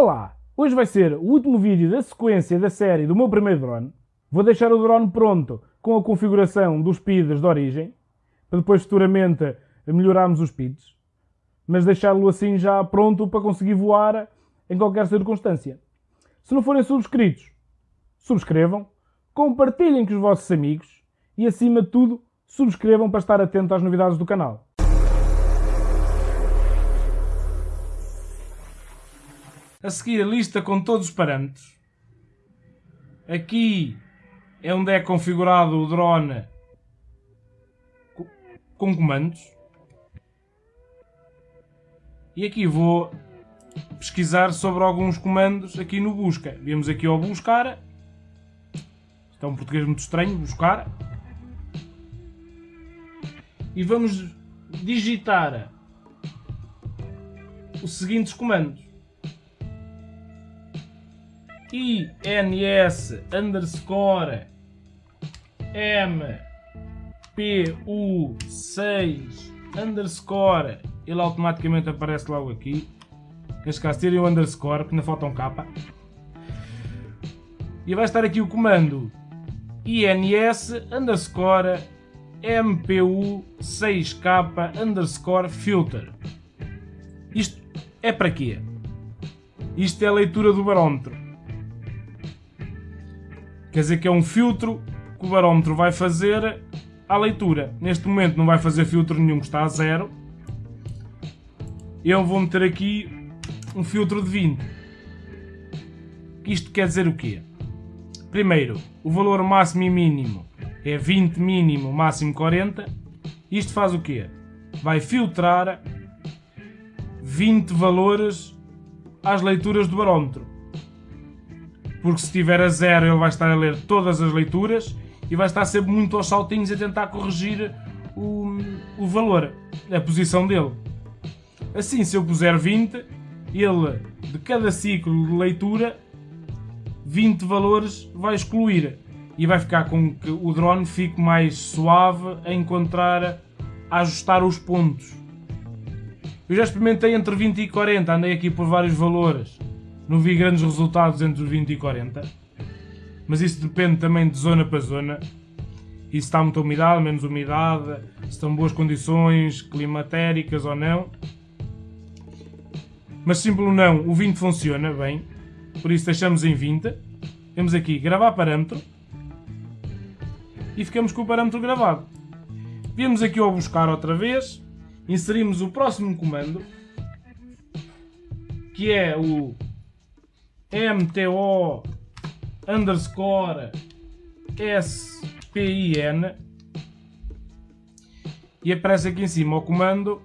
Olá! Hoje vai ser o último vídeo da sequência da série do meu primeiro drone. Vou deixar o drone pronto com a configuração dos speeds de origem, para depois futuramente melhorarmos os speeds, mas deixá-lo assim já pronto para conseguir voar em qualquer circunstância. Se não forem subscritos, subscrevam, compartilhem com os vossos amigos e, acima de tudo, subscrevam para estar atento às novidades do canal. A seguir a lista com todos os parâmetros. Aqui é onde é configurado o drone com comandos. E aqui vou pesquisar sobre alguns comandos aqui no busca. Vemos aqui ao buscar. Isto é um português muito estranho, buscar. E vamos digitar os seguintes comandos ins underscore mpu6 underscore. Ele automaticamente aparece logo aqui. Neste caso tirem o underscore porque ainda falta um capa e vai estar aqui o comando. Ins underscore mpu6k underscore filter. Isto é para quê? Isto é a leitura do barómetro Quer dizer que é um filtro que o barómetro vai fazer à leitura. Neste momento não vai fazer filtro nenhum, está a zero. Eu vou meter aqui um filtro de 20. Isto quer dizer o quê? Primeiro, o valor máximo e mínimo é 20 mínimo, máximo 40. Isto faz o quê? Vai filtrar 20 valores às leituras do barómetro porque se estiver a zero ele vai estar a ler todas as leituras e vai estar sempre muito aos saltinhos a tentar corrigir o, o valor, a posição dele. Assim, se eu puser 20, ele, de cada ciclo de leitura, 20 valores vai excluir e vai ficar com que o drone fique mais suave a encontrar, a ajustar os pontos. Eu já experimentei entre 20 e 40, andei aqui por vários valores não vi grandes resultados entre os 20 e 40. Mas isso depende também de zona para zona. E se está muita umidade, menos umidade, se estão boas condições climatéricas ou não. Mas simples ou não, o 20 funciona bem. Por isso deixamos em 20. Temos aqui gravar parâmetro. E ficamos com o parâmetro gravado. Viemos aqui ao buscar outra vez. Inserimos o próximo comando. Que é o MTO underscore SPIN e aparece aqui em cima o comando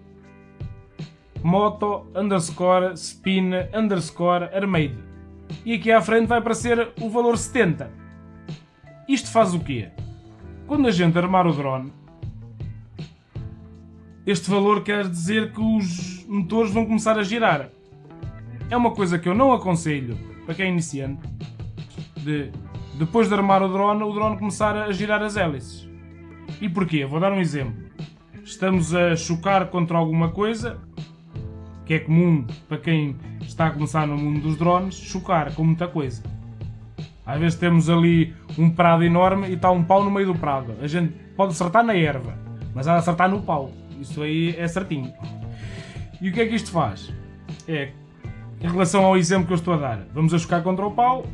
moto underscore spin underscore armade. E aqui à frente vai aparecer o valor 70 isto faz o quê? quando a gente armar o drone este valor quer dizer que os motores vão começar a girar. É uma coisa que eu não aconselho para quem é iniciante, de depois de armar o drone, o drone começar a girar as hélices. E porquê? Vou dar um exemplo. Estamos a chocar contra alguma coisa, que é comum para quem está a começar no mundo dos drones, chocar com muita coisa. Às vezes temos ali um prado enorme e está um pau no meio do prado. A gente pode acertar na erva, mas há de acertar no pau. Isso aí é certinho. E o que é que isto faz? É em relação ao exemplo que eu estou a dar, vamos a chocar contra o pau,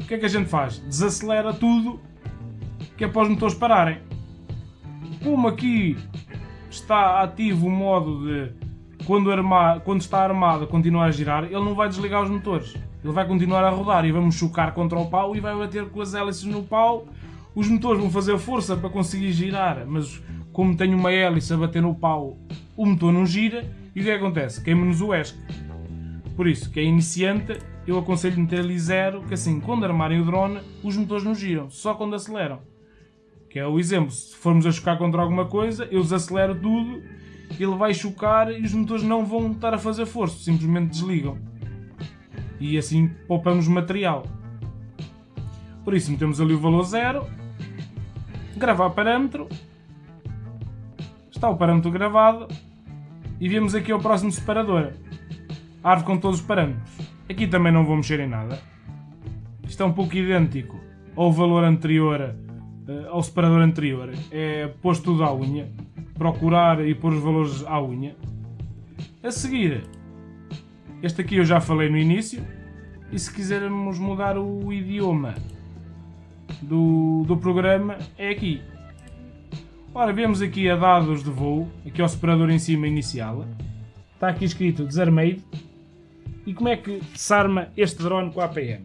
o que é que a gente faz? Desacelera tudo, que é para os motores pararem. Como aqui está ativo o modo de, quando, arma, quando está armado, continuar a girar, ele não vai desligar os motores. Ele vai continuar a rodar e vamos chocar contra o pau e vai bater com as hélices no pau. Os motores vão fazer força para conseguir girar, mas como tem uma hélice a bater no pau, o motor não gira e o que, é acontece? Queima-nos o ESC. Por isso, quem é iniciante, eu aconselho meter ali zero, que assim, quando armarem o drone, os motores não giram, só quando aceleram. Que é o exemplo, se formos a chocar contra alguma coisa, eu desacelero tudo, ele vai chocar e os motores não vão estar a fazer força, simplesmente desligam. E assim poupamos material. Por isso metemos ali o valor zero, gravar parâmetro, está o parâmetro gravado e viemos aqui ao próximo separador árvore com todos os parâmetros. Aqui também não vou mexer em nada. Isto é um pouco idêntico ao valor anterior, eh, ao separador anterior. É pôr tudo à unha. Procurar e pôr os valores à unha. A seguir, este aqui eu já falei no início. E se quisermos mudar o idioma do, do programa, é aqui. Ora, vemos aqui a dados de voo, aqui ao separador em cima inicial. Está aqui escrito Desarmade. E como é que se arma este drone com a APM?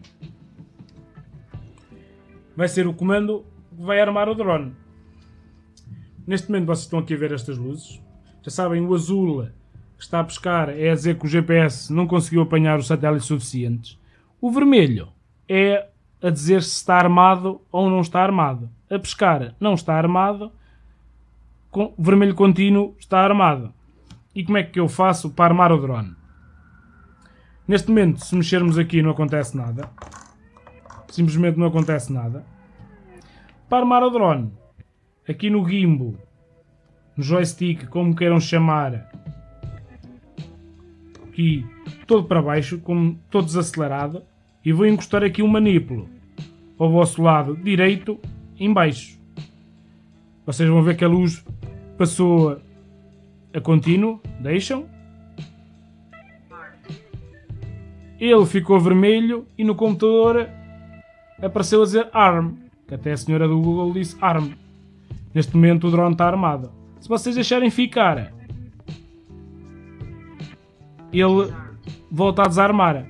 Vai ser o comando que vai armar o drone. Neste momento vocês estão aqui a ver estas luzes. Já sabem, o azul que está a pescar é a dizer que o GPS não conseguiu apanhar os satélites suficientes. O vermelho é a dizer se está armado ou não está armado. A pescar não está armado, o vermelho contínuo está armado. E como é que eu faço para armar o drone? Neste momento, se mexermos aqui não acontece nada. Simplesmente não acontece nada. Para armar o drone, aqui no gimbal, no joystick, como queiram chamar, aqui todo para baixo, como todo desacelerado, e vou encostar aqui um manípulo ao vosso lado direito em baixo. Vocês vão ver que a luz passou a contínuo, deixam. Ele ficou vermelho e no computador apareceu a dizer ARM, que até a senhora do Google disse ARM. Neste momento o drone está armado. Se vocês deixarem ficar, ele volta a desarmar.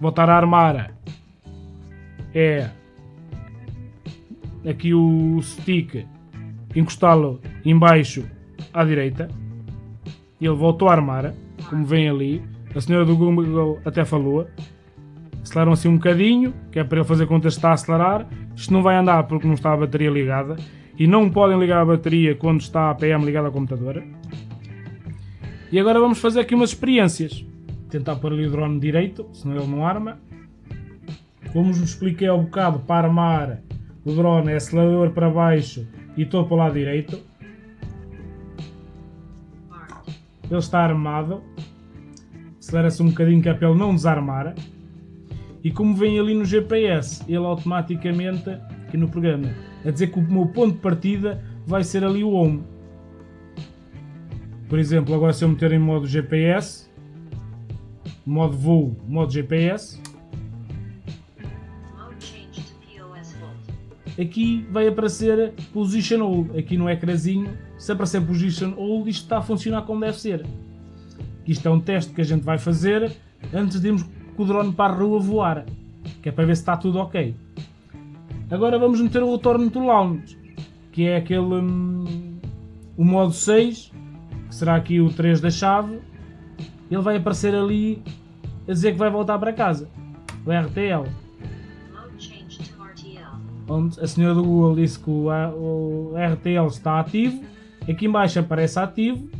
Voltar a armar é aqui o stick encostá-lo embaixo à direita. Ele voltou a armar, como vem ali. A senhora do Google até falou. Aceleraram assim um bocadinho, que é para ele fazer conta que está a acelerar. Isto não vai andar porque não está a bateria ligada. E não podem ligar a bateria quando está a PM ligada ao computador. E agora vamos fazer aqui umas experiências. Tentar pôr ali o drone direito, senão ele não arma. Como vos expliquei ao bocado, para armar o drone é acelerador para baixo e estou para o lado direito. Ele está armado. Acelera-se um bocadinho que é para ele não desarmar. E como vem ali no GPS, ele automaticamente, aqui no programa, a dizer que o meu ponto de partida vai ser ali o home. Por exemplo, agora se eu meter em modo GPS, modo voo, modo GPS, aqui vai aparecer Position Hold, aqui no ecrãzinho, se aparecer Position Hold isto está a funcionar como deve ser. Isto é um teste que a gente vai fazer antes de irmos com o drone para a rua voar, que é para ver se está tudo ok. Agora vamos meter o retorno to launch, que é aquele hum, o modo 6, que será aqui o 3 da chave. Ele vai aparecer ali a dizer que vai voltar para casa, o RTL onde a senhora do Google disse que o, o RTL está ativo, aqui embaixo aparece ativo,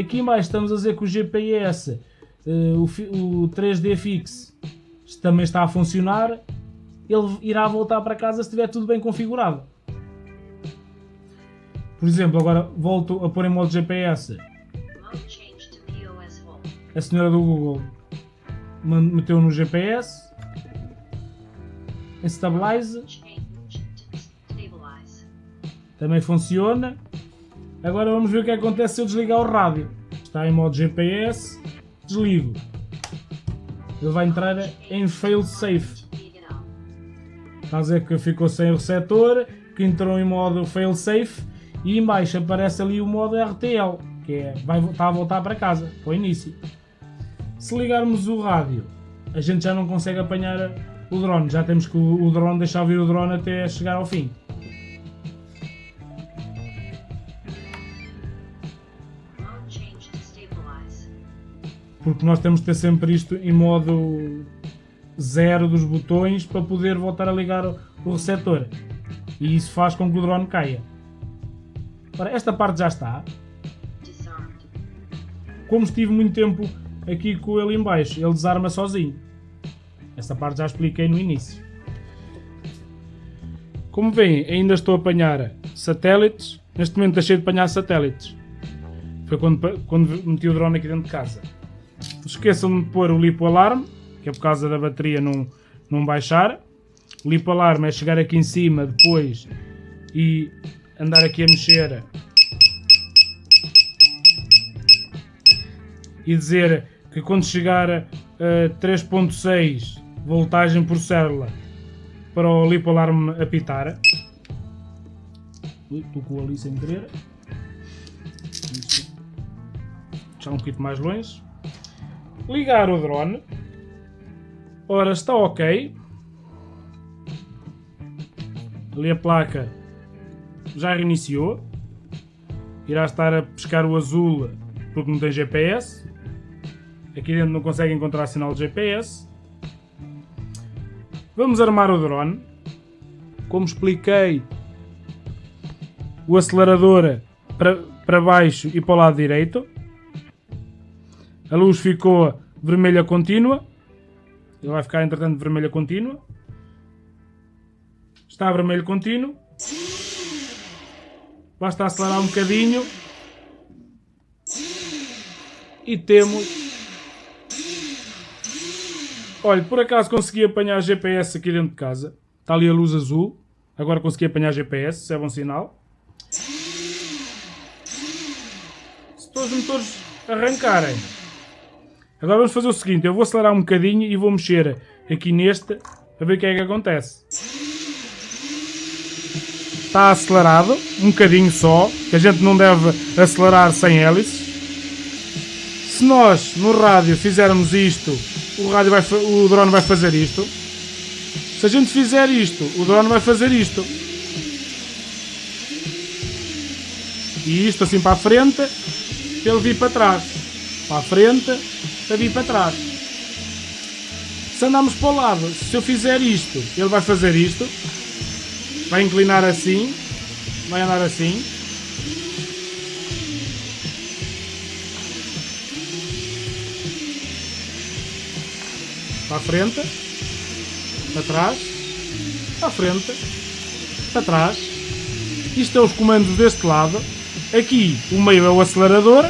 aqui embaixo estamos a dizer que o GPS, uh, eh, o, o 3D Fix, também está a funcionar, ele irá voltar para casa se estiver tudo bem configurado. Por exemplo, agora volto a pôr em modo GPS. A senhora do Google meteu no GPS. Em Stabilize também funciona. Agora vamos ver o que acontece se eu desligar o rádio. Está em modo GPS, desligo. Ele vai entrar em fail safe. Está a dizer que ficou sem o receptor, que entrou em modo fail safe e em baixo aparece ali o modo RTL, que é, vai, está a voltar para casa, para o início. Se ligarmos o rádio, a gente já não consegue apanhar o drone, já temos que o, o drone deixar vir o drone até chegar ao fim. Porque nós temos que ter sempre isto em modo zero dos botões para poder voltar a ligar o receptor e isso faz com que o drone caia. Ora, esta parte já está. Como estive muito tempo aqui com ele em baixo, ele desarma sozinho. Esta parte já expliquei no início. Como veem, ainda estou a apanhar satélites. Neste momento deixei de apanhar satélites. Foi quando, quando meti o drone aqui dentro de casa. Esqueçam de pôr o lipo alarme, que é por causa da bateria não, não baixar. Lipo alarme é chegar aqui em cima depois e andar aqui a mexer e dizer que quando chegar a 3.6 voltagem por célula para o lipo alarme apitar. Tocou ali sem querer. Já um bocadinho mais longe. Ligar o drone. Ora, está ok. Ali a placa já reiniciou. Irá estar a pescar o azul porque não tem GPS. Aqui dentro não consegue encontrar sinal de GPS. Vamos armar o drone. Como expliquei, o acelerador para, para baixo e para o lado direito. A luz ficou vermelha contínua. Ele vai ficar, entretanto, vermelha contínua. Está vermelho contínuo. Basta acelerar um bocadinho. E temos... Olha, por acaso consegui apanhar GPS aqui dentro de casa. Está ali a luz azul. Agora consegui apanhar GPS, isso é bom sinal. Se todos os motores arrancarem. Agora vamos fazer o seguinte, eu vou acelerar um bocadinho e vou mexer aqui neste para ver o que é que acontece. Está acelerado, um bocadinho só, que a gente não deve acelerar sem hélices. Se nós no rádio fizermos isto, o, rádio vai, o drone vai fazer isto. Se a gente fizer isto, o drone vai fazer isto. E isto assim para a frente, ele vir para trás. Para a frente, para vir para trás. Se andarmos para o lado, se eu fizer isto, ele vai fazer isto. Vai inclinar assim. Vai andar assim. Para a frente. Para trás. Para a frente. Para trás. Isto é os comandos deste lado. Aqui o meio é o acelerador.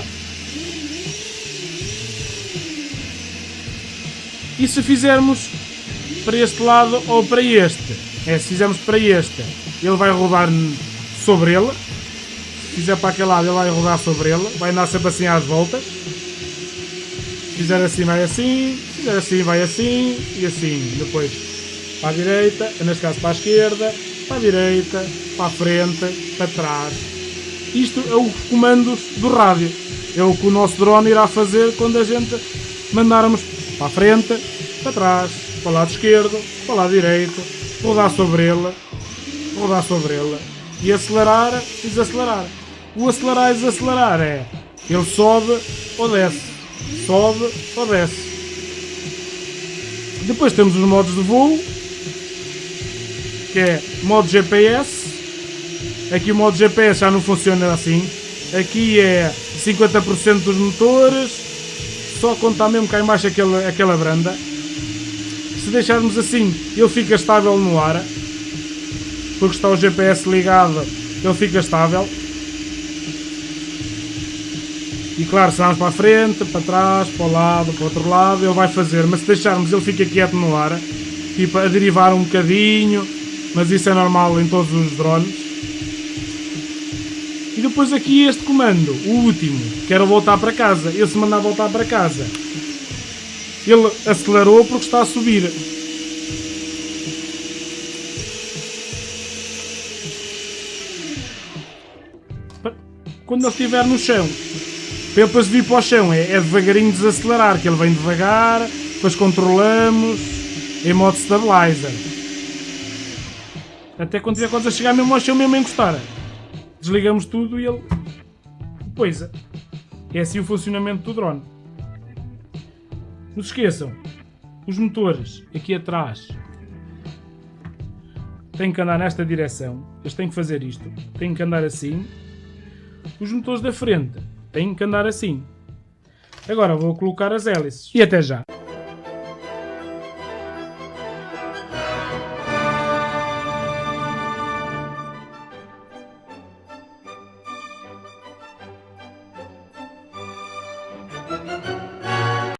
E se fizermos para este lado ou para este? É, se fizermos para este, ele vai rodar sobre ele. Se fizer para aquele lado, ele vai rodar sobre ele. Vai andar sempre assim às voltas. Se fizer assim, vai assim. Se fizer assim, vai assim. E assim. Depois para a direita, neste caso para a esquerda, para a direita, para a frente, para trás. Isto é os comandos do rádio. É o que o nosso drone irá fazer quando a gente mandarmos para a frente, para trás, para o lado esquerdo, para o lado direito, rodar sobre ele, rodar sobre ele e acelerar e desacelerar. O acelerar e desacelerar é ele sobe ou desce, sobe ou desce. Depois temos os modos de voo, que é modo GPS. Aqui o modo GPS já não funciona assim. Aqui é 50% dos motores, só contar mesmo cá em baixo aquela, aquela branda. Se deixarmos assim, ele fica estável no ar, porque está o GPS ligado, ele fica estável. E claro, se vamos para a frente, para trás, para o lado, para o outro lado, ele vai fazer. Mas se deixarmos, ele fica quieto no ar, tipo a derivar um bocadinho, mas isso é normal em todos os drones. Depois aqui este comando, o último, quero voltar para casa. Ele se mandar voltar para casa, ele acelerou porque está a subir. Quando ele estiver no chão, para ele depois vir para o chão, é, é devagarinho desacelerar, que ele vem devagar, depois controlamos em modo stabilizer. Até quando tiver quase a chegar mesmo ao chão, mesmo encostar desligamos tudo e ele poisa. É assim o funcionamento do drone. Não se esqueçam, os motores aqui atrás têm que andar nesta direção, eles têm que fazer isto, têm que andar assim. Os motores da frente têm que andar assim. Agora vou colocar as hélices e até já.